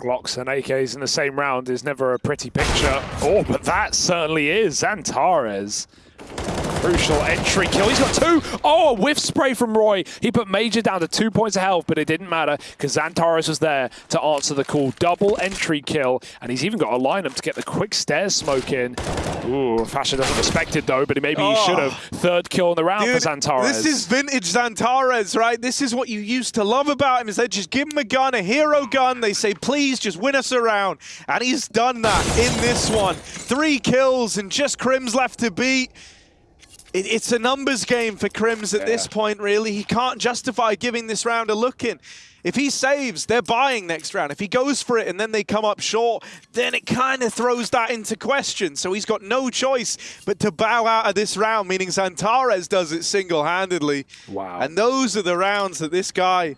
Glocks and AKs in the same round is never a pretty picture. Oh, but that certainly is. Xantares. Crucial entry kill. He's got two. Oh, a whiff spray from roeJ. He put MAJ3R down to two points of health, but it didn't matter because Xantares was there to answer the call. Double entry kill, and he's even got a lineup to get the quick stairs smoke in. Ooh, FASHR doesn't respect it though, but maybe he Oh. should have. Third kill in the round Dude, for Xantares. This is vintage Xantares, right? This is what you used to love about him, is they just give him a gun, a hero gun. They say, please, just win us around. And he's done that in this one. Three kills and just Krimz left to beat. It, it's a numbers game for Krimz at this point, really. He can't justify giving this round a look in. If he saves, they're buying next round. If he goes for it and then they come up short, then it kind of throws that into question. So he's got no choice but to bow out of this round, meaning Xantares does it single-handedly. Wow. And those are the rounds that this guy